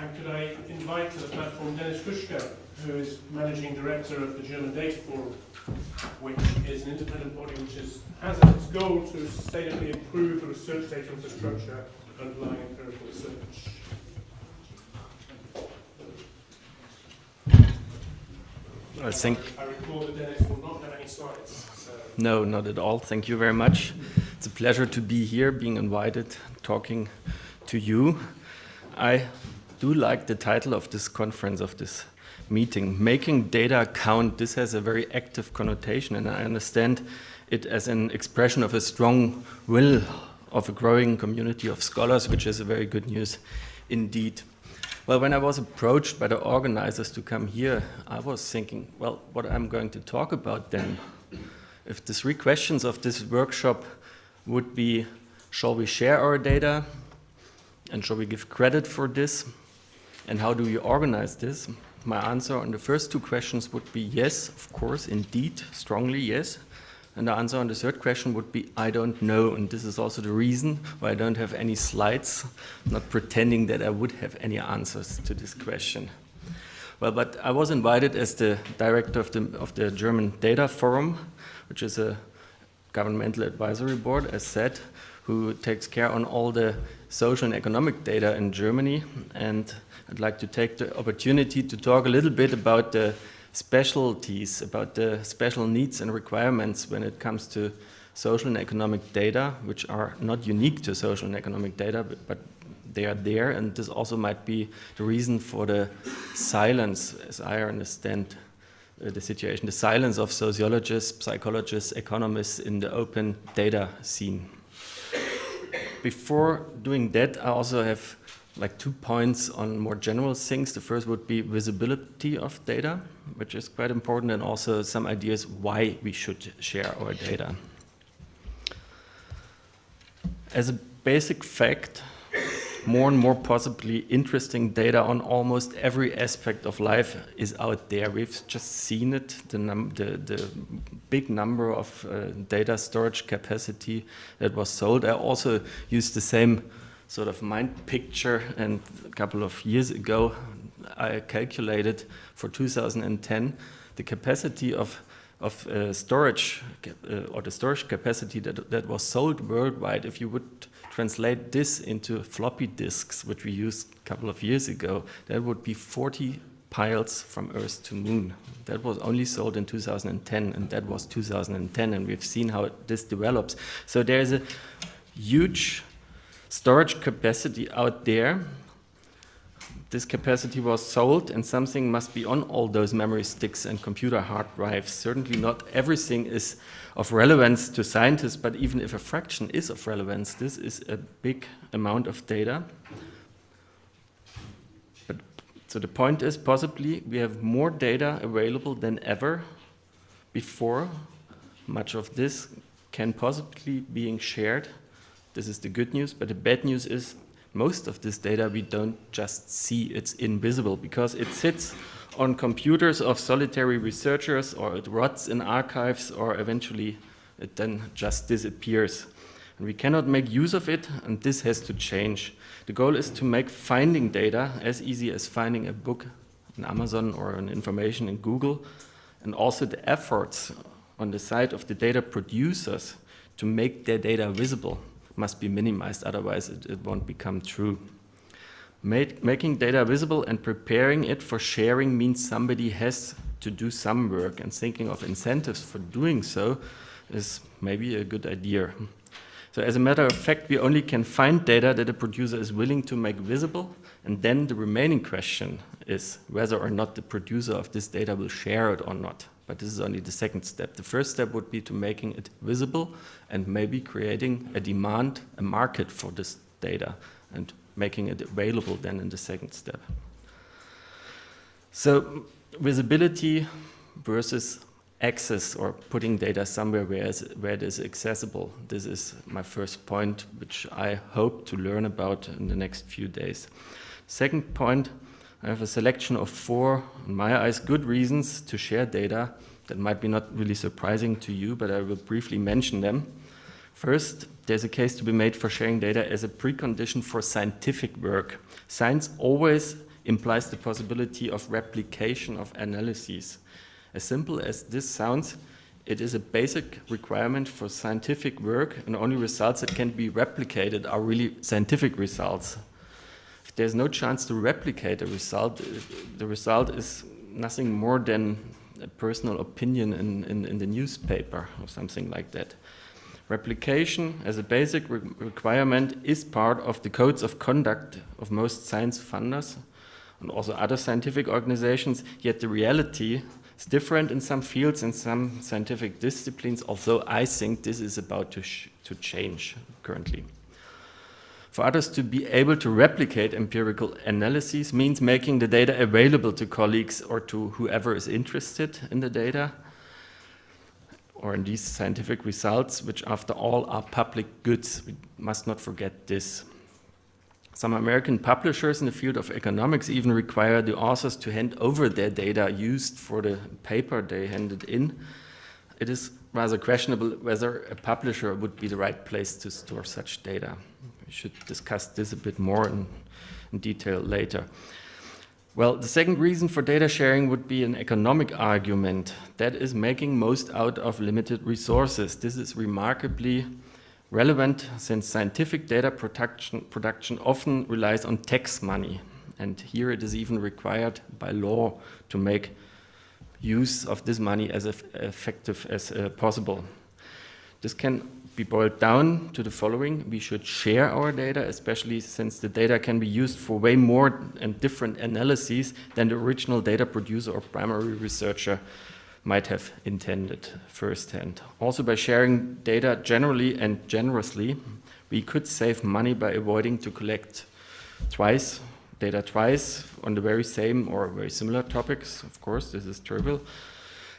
And could I invite to the platform Denis Huschka, who is Managing Director of the German Data Forum, which is an independent body which is, has as its goal to sustainably improve the research data infrastructure underlying empirical research. I think. I recall that Denis will not have any slides. So. No, not at all. Thank you very much. It's a pleasure to be here, being invited, talking to you. I do like the title of this conference, of this meeting, Making Data Count. This has a very active connotation, and I understand it as an expression of a strong will of a growing community of scholars, which is a very good news indeed. Well, when I was approached by the organizers to come here, I was thinking, well, what I'm going to talk about then, if the three questions of this workshop would be, shall we share our data? And shall we give credit for this? And how do you organize this? My answer on the first two questions would be yes, of course, indeed, strongly yes. And the answer on the third question would be, I don't know. And this is also the reason why I don't have any slides, not pretending that I would have any answers to this question. Well, but I was invited as the director of the, of the German Data Forum, which is a governmental advisory board, as said, who takes care on all the social and economic data in Germany. And I'd like to take the opportunity to talk a little bit about the specialties, about the special needs and requirements when it comes to social and economic data, which are not unique to social and economic data, but, but they are there. And this also might be the reason for the silence, as I understand Uh, the situation, the silence of sociologists, psychologists, economists in the open data scene. Before doing that, I also have like two points on more general things. The first would be visibility of data, which is quite important, and also some ideas why we should share our data. As a basic fact, more and more possibly interesting data on almost every aspect of life is out there. We've just seen it, the, the, the big number of uh, data storage capacity that was sold. I also used the same sort of mind picture and a couple of years ago I calculated for 2010 the capacity of of uh, storage uh, or the storage capacity that, that was sold worldwide if you would translate this into floppy disks which we used a couple of years ago that would be 40 piles from earth to moon that was only sold in 2010 and that was 2010 and we've seen how this develops so there's a huge storage capacity out there. This capacity was sold and something must be on all those memory sticks and computer hard drives. Certainly not everything is of relevance to scientists, but even if a fraction is of relevance, this is a big amount of data. But, so the point is possibly we have more data available than ever before. Much of this can possibly being shared this is the good news, but the bad news is most of this data we don't just see, it's invisible because it sits on computers of solitary researchers or it rots in archives or eventually it then just disappears. And we cannot make use of it and this has to change. The goal is to make finding data as easy as finding a book in Amazon or an information in Google and also the efforts on the side of the data producers to make their data visible must be minimized, otherwise it, it won't become true. Making data visible and preparing it for sharing means somebody has to do some work and thinking of incentives for doing so is maybe a good idea. So as a matter of fact, we only can find data that a producer is willing to make visible, and then the remaining question is whether or not the producer of this data will share it or not but this is only the second step. The first step would be to making it visible and maybe creating a demand, a market for this data and making it available then in the second step. So visibility versus access or putting data somewhere where, where it is accessible. This is my first point, which I hope to learn about in the next few days. Second point, I have a selection of four, in my eyes, good reasons to share data that might be not really surprising to you, but I will briefly mention them. First, there's a case to be made for sharing data as a precondition for scientific work. Science always implies the possibility of replication of analyses. As simple as this sounds, it is a basic requirement for scientific work and only results that can be replicated are really scientific results. There's no chance to replicate a result, the result is nothing more than a personal opinion in, in, in the newspaper or something like that. Replication as a basic re requirement is part of the codes of conduct of most science funders and also other scientific organizations, yet the reality is different in some fields and some scientific disciplines, although I think this is about to, to change currently. For others to be able to replicate empirical analyses means making the data available to colleagues or to whoever is interested in the data or in these scientific results, which after all are public goods. We must not forget this. Some American publishers in the field of economics even require the authors to hand over their data used for the paper they handed in. It is rather questionable whether a publisher would be the right place to store such data. Should discuss this a bit more in, in detail later. Well, the second reason for data sharing would be an economic argument. That is making most out of limited resources. This is remarkably relevant since scientific data production, production often relies on tax money. And here it is even required by law to make use of this money as effective as uh, possible. This can be boiled down to the following. We should share our data, especially since the data can be used for way more and different analyses than the original data producer or primary researcher might have intended firsthand. Also by sharing data generally and generously, we could save money by avoiding to collect twice, data twice on the very same or very similar topics. Of course, this is trivial.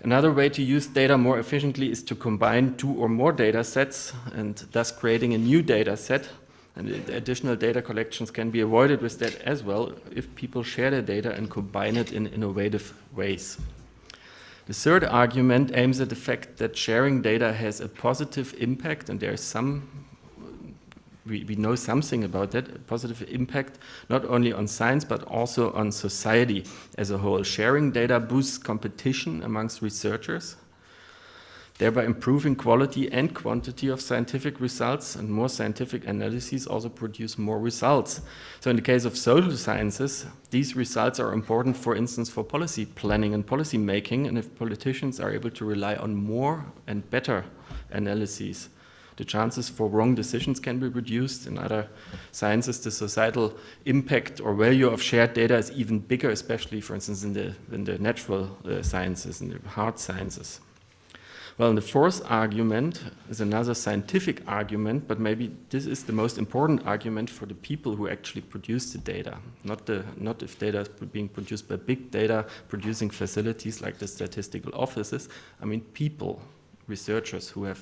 Another way to use data more efficiently is to combine two or more data sets and thus creating a new data set. And additional data collections can be avoided with that as well if people share their data and combine it in innovative ways. The third argument aims at the fact that sharing data has a positive impact, and there is some, we, we know something about that, positive impact not only on science but also on society as a whole. Sharing data boosts competition amongst researchers, thereby improving quality and quantity of scientific results and more scientific analyses also produce more results. So in the case of social sciences, these results are important, for instance, for policy planning and policy making, and if politicians are able to rely on more and better analyses, the chances for wrong decisions can be reduced. In other sciences, the societal impact or value of shared data is even bigger, especially, for instance, in the, in the natural uh, sciences, in the hard sciences. Well, the fourth argument is another scientific argument, but maybe this is the most important argument for the people who actually produce the data, not, the, not if data is being produced by big data producing facilities like the statistical offices. I mean people, researchers who have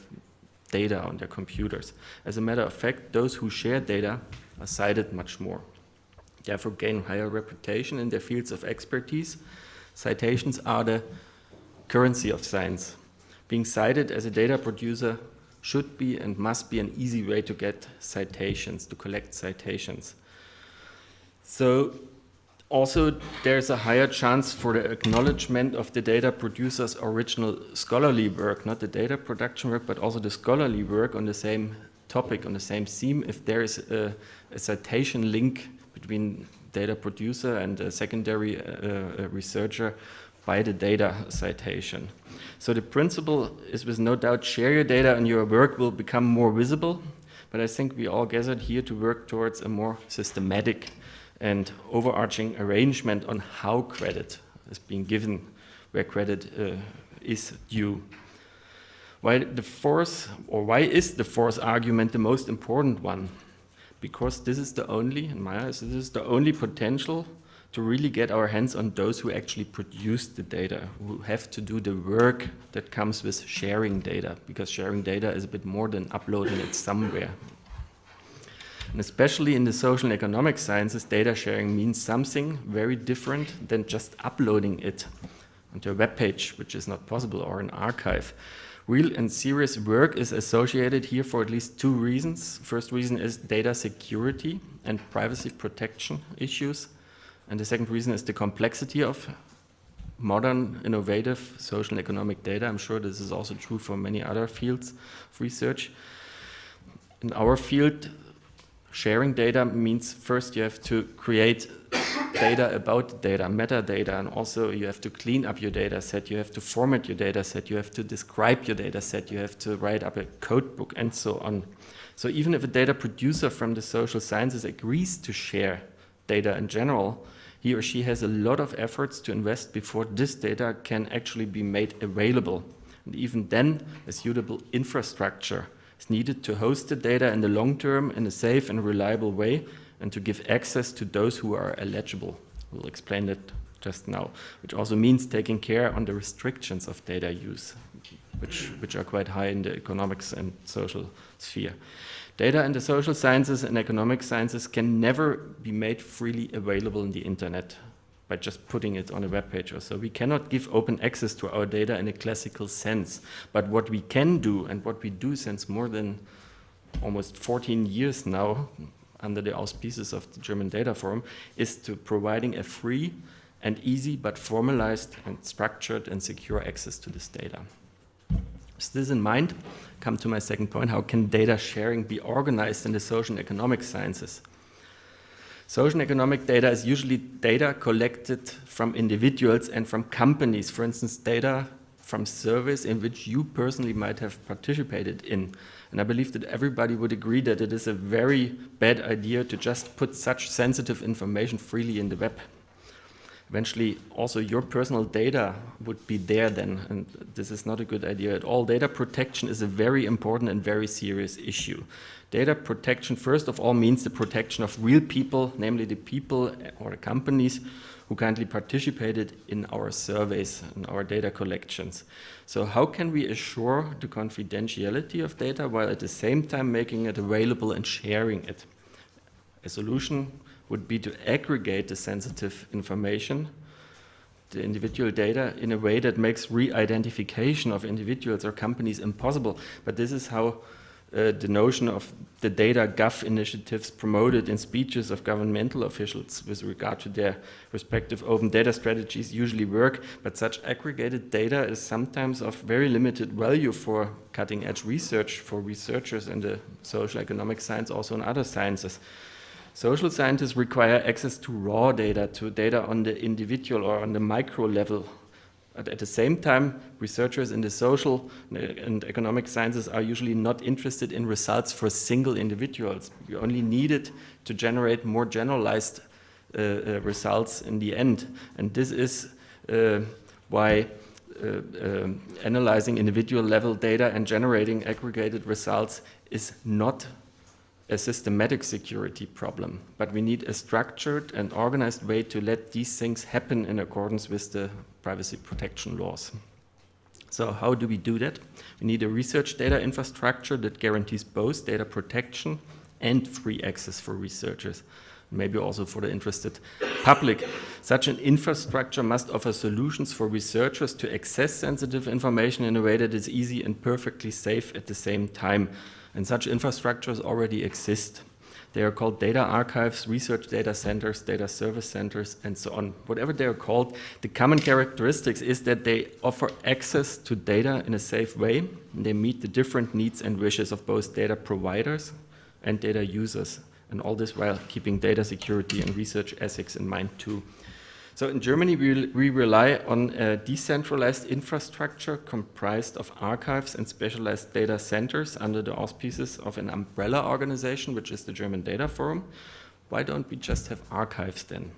data on their computers. As a matter of fact, those who share data are cited much more. Therefore gain higher reputation in their fields of expertise. Citations are the currency of science being cited as a data producer should be and must be an easy way to get citations, to collect citations. So also there's a higher chance for the acknowledgement of the data producer's original scholarly work, not the data production work, but also the scholarly work on the same topic, on the same theme, if there is a, a citation link between data producer and a secondary uh, researcher by the data citation. So the principle is with no doubt share your data and your work will become more visible, but I think we all gathered here to work towards a more systematic and overarching arrangement on how credit is being given, where credit uh, is due. Why the fourth, or why is the fourth argument the most important one? Because this is the only, in my eyes, this is the only potential to really get our hands on those who actually produce the data, who have to do the work that comes with sharing data, because sharing data is a bit more than uploading it somewhere. And especially in the social and economic sciences, data sharing means something very different than just uploading it onto a web page, which is not possible, or an archive. Real and serious work is associated here for at least two reasons. First reason is data security and privacy protection issues And the second reason is the complexity of modern, innovative social and economic data. I'm sure this is also true for many other fields of research. In our field, sharing data means first you have to create data about data, metadata, and also you have to clean up your data set, you have to format your data set, you have to describe your data set, you have to write up a code book, and so on. So even if a data producer from the social sciences agrees to share data in general, he or she has a lot of efforts to invest before this data can actually be made available. And even then, a suitable infrastructure is needed to host the data in the long term in a safe and reliable way and to give access to those who are eligible. We'll explain that just now, which also means taking care on the restrictions of data use, which, which are quite high in the economics and social sphere. Data in the social sciences and economic sciences can never be made freely available in the internet by just putting it on a web page or so. We cannot give open access to our data in a classical sense. But what we can do, and what we do since more than almost 14 years now, under the auspices of the German Data Forum, is to providing a free and easy but formalized and structured and secure access to this data. With this in mind, come to my second point, how can data sharing be organized in the social and economic sciences? Social economic data is usually data collected from individuals and from companies, for instance, data from surveys in which you personally might have participated in. And I believe that everybody would agree that it is a very bad idea to just put such sensitive information freely in the web eventually also your personal data would be there then, and this is not a good idea at all. Data protection is a very important and very serious issue. Data protection, first of all, means the protection of real people, namely the people or the companies who kindly participated in our surveys and our data collections. So how can we assure the confidentiality of data while at the same time making it available and sharing it? A solution would be to aggregate the sensitive information, the individual data, in a way that makes re-identification of individuals or companies impossible. But this is how uh, the notion of the data gov initiatives promoted in speeches of governmental officials with regard to their respective open data strategies usually work, but such aggregated data is sometimes of very limited value for cutting edge research for researchers in the social economic science, also in other sciences. Social scientists require access to raw data, to data on the individual or on the micro level. At the same time, researchers in the social and economic sciences are usually not interested in results for single individuals. You only need it to generate more generalized uh, uh, results in the end. And this is uh, why uh, um, analyzing individual level data and generating aggregated results is not a systematic security problem, but we need a structured and organized way to let these things happen in accordance with the privacy protection laws. So how do we do that? We need a research data infrastructure that guarantees both data protection and free access for researchers, maybe also for the interested public. Such an infrastructure must offer solutions for researchers to access sensitive information in a way that is easy and perfectly safe at the same time. And such infrastructures already exist. They are called data archives, research data centers, data service centers, and so on. Whatever they are called, the common characteristics is that they offer access to data in a safe way. And they meet the different needs and wishes of both data providers and data users. And all this while keeping data security and research ethics in mind too. So in Germany, we, we rely on a decentralized infrastructure comprised of archives and specialized data centers under the auspices of an umbrella organization, which is the German Data Forum. Why don't we just have archives then?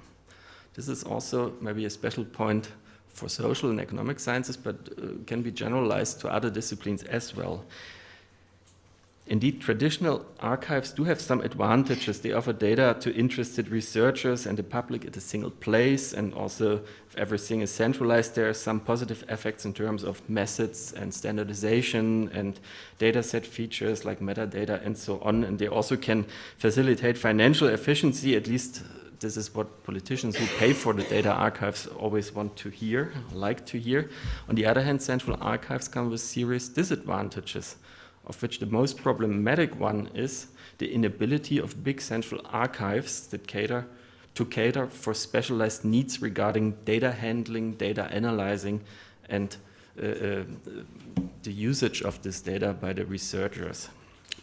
This is also maybe a special point for social and economic sciences, but uh, can be generalized to other disciplines as well. Indeed, traditional archives do have some advantages. They offer data to interested researchers and the public at a single place, and also if everything is centralized, there are some positive effects in terms of methods and standardization and dataset features like metadata and so on. And they also can facilitate financial efficiency, at least uh, this is what politicians who pay for the data archives always want to hear, like to hear. On the other hand, central archives come with serious disadvantages of which the most problematic one is the inability of big central archives that cater to cater for specialized needs regarding data handling, data analyzing, and uh, uh, the usage of this data by the researchers.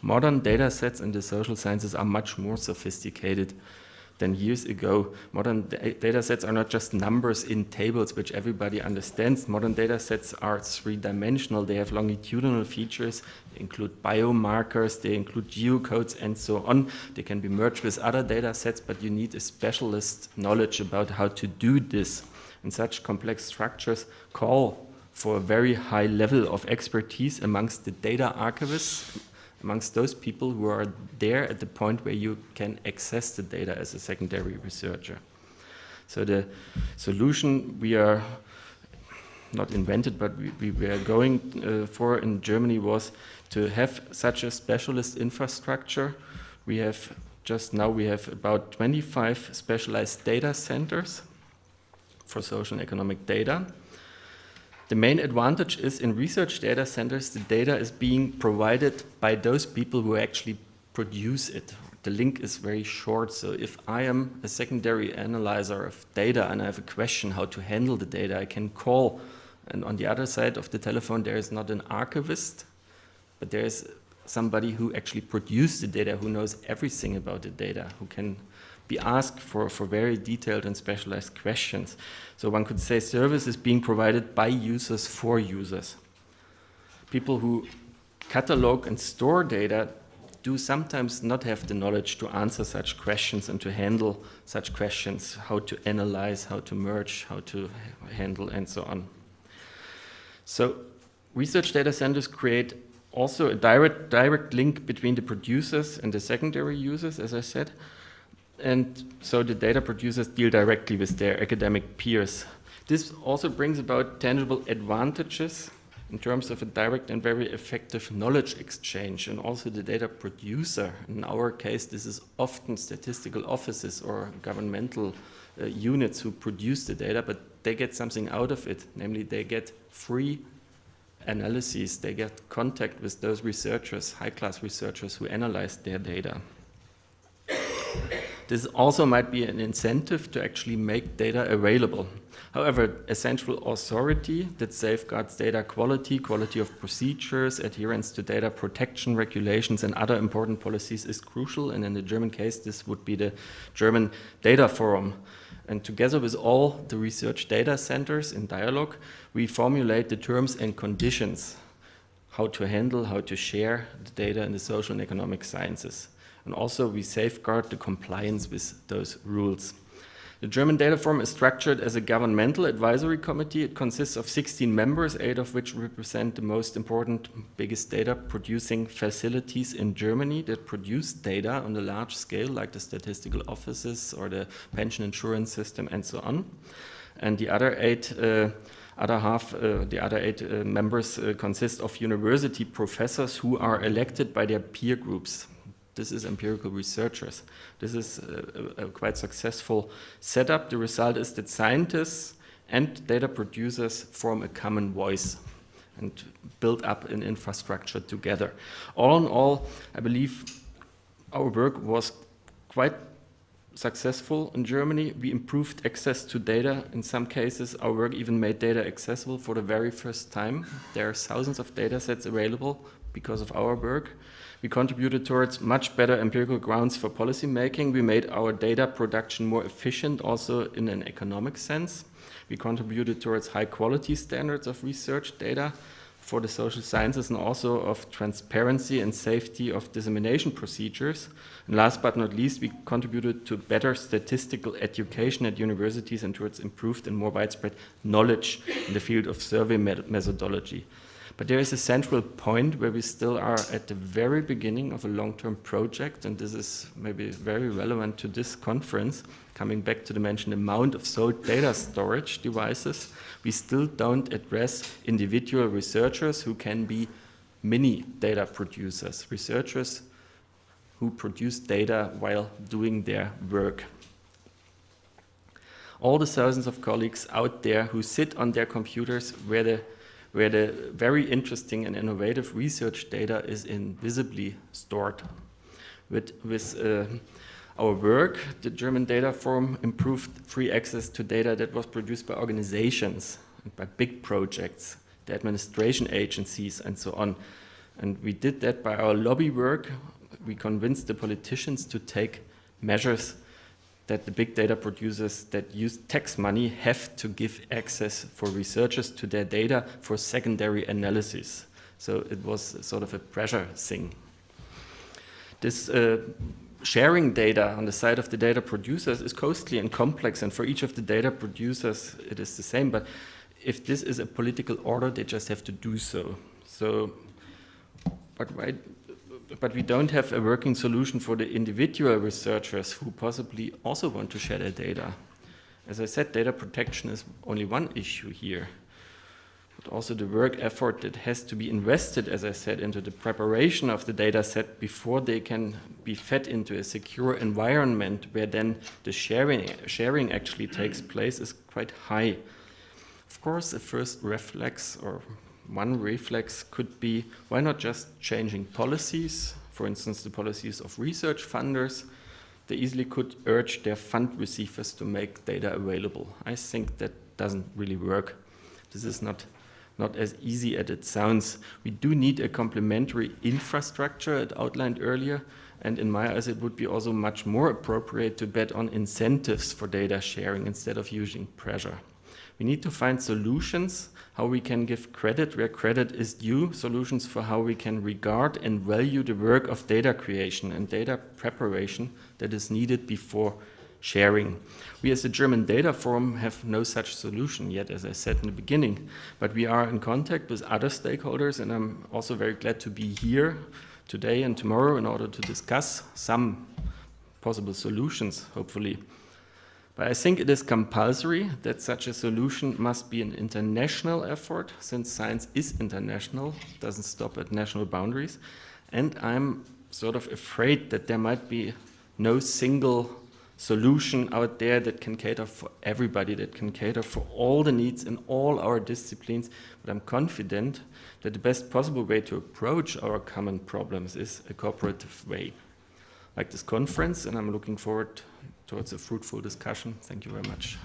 Modern data sets in the social sciences are much more sophisticated than years ago. Modern data sets are not just numbers in tables, which everybody understands. Modern data sets are three-dimensional. They have longitudinal features, they include biomarkers, they include geocodes, and so on. They can be merged with other data sets, but you need a specialist knowledge about how to do this. And such complex structures call for a very high level of expertise amongst the data archivists, amongst those people who are there at the point where you can access the data as a secondary researcher. So the solution we are not invented, but we, we were going uh, for in Germany was to have such a specialist infrastructure. We have just now we have about 25 specialized data centers for social and economic data. The main advantage is in research data centers, the data is being provided by those people who actually produce it. The link is very short, so if I am a secondary analyzer of data and I have a question how to handle the data, I can call, and on the other side of the telephone there is not an archivist, but there is somebody who actually produced the data, who knows everything about the data, who can be asked for, for very detailed and specialized questions. So one could say service is being provided by users for users. People who catalog and store data do sometimes not have the knowledge to answer such questions and to handle such questions, how to analyze, how to merge, how to handle, and so on. So research data centers create also a direct, direct link between the producers and the secondary users, as I said, and so the data producers deal directly with their academic peers. This also brings about tangible advantages in terms of a direct and very effective knowledge exchange and also the data producer. In our case, this is often statistical offices or governmental uh, units who produce the data, but they get something out of it, namely they get free analyses, they get contact with those researchers, high-class researchers who analyze their data. This also might be an incentive to actually make data available. However, a central authority that safeguards data quality, quality of procedures, adherence to data protection regulations and other important policies is crucial. And in the German case, this would be the German Data Forum. And together with all the research data centers in dialogue, we formulate the terms and conditions how to handle, how to share the data in the social and economic sciences. And also we safeguard the compliance with those rules. The German Data Forum is structured as a governmental advisory committee. It consists of 16 members, eight of which represent the most important, biggest data producing facilities in Germany that produce data on a large scale, like the statistical offices or the pension insurance system and so on. And the other eight uh, other half, uh, the other eight uh, members uh, consist of university professors who are elected by their peer groups. This is empirical researchers. This is a, a, quite successful setup. The result is that scientists and data producers form a common voice and build up an infrastructure together. All in all, I believe our work was quite successful in Germany. We improved access to data. In some cases, our work even made data accessible for the very first time. There are thousands of data sets available because of our work. We contributed towards much better empirical grounds for policy making. We made our data production more efficient also in an economic sense. We contributed towards high quality standards of research data for the social sciences and also of transparency and safety of dissemination procedures. And last but not least, we contributed to better statistical education at universities and towards improved and more widespread knowledge in the field of survey methodology. But there is a central point where we still are at the very beginning of a long-term project, and this is maybe very relevant to this conference, coming back to the mentioned amount of sold data storage devices, we still don't address individual researchers who can be mini data producers, researchers who produce data while doing their work. All the thousands of colleagues out there who sit on their computers where the where the very interesting and innovative research data is invisibly stored. With, with uh, our work, the German Data Forum improved free access to data that was produced by organizations and by big projects, the administration agencies and so on. And we did that by our lobby work. We convinced the politicians to take measures that the big data producers that use tax money have to give access for researchers to their data for secondary analysis. So it was sort of a pressure thing. This uh, sharing data on the side of the data producers is costly and complex, and for each of the data producers it is the same, but if this is a political order, they just have to do so. So, but why but we don't have a working solution for the individual researchers who possibly also want to share their data. As I said, data protection is only one issue here. But also the work effort that has to be invested, as I said, into the preparation of the data set before they can be fed into a secure environment where then the sharing, sharing actually takes place is quite high. Of course, the first reflex or one reflex could be, why not just changing policies? For instance, the policies of research funders. They easily could urge their fund receivers to make data available. I think that doesn't really work. This is not, not as easy as it sounds. We do need a complementary infrastructure, as outlined earlier, and in my eyes, it would be also much more appropriate to bet on incentives for data sharing instead of using pressure. We need to find solutions how we can give credit where credit is due, solutions for how we can regard and value the work of data creation and data preparation that is needed before sharing. We as the German Data Forum have no such solution yet, as I said in the beginning, but we are in contact with other stakeholders and I'm also very glad to be here today and tomorrow in order to discuss some possible solutions, hopefully. But I think it is compulsory that such a solution must be an international effort, since science is international, doesn't stop at national boundaries. And I'm sort of afraid that there might be no single solution out there that can cater for everybody, that can cater for all the needs in all our disciplines. But I'm confident that the best possible way to approach our common problems is a cooperative way. Like this conference, and I'm looking forward towards a fruitful discussion. Thank you very much.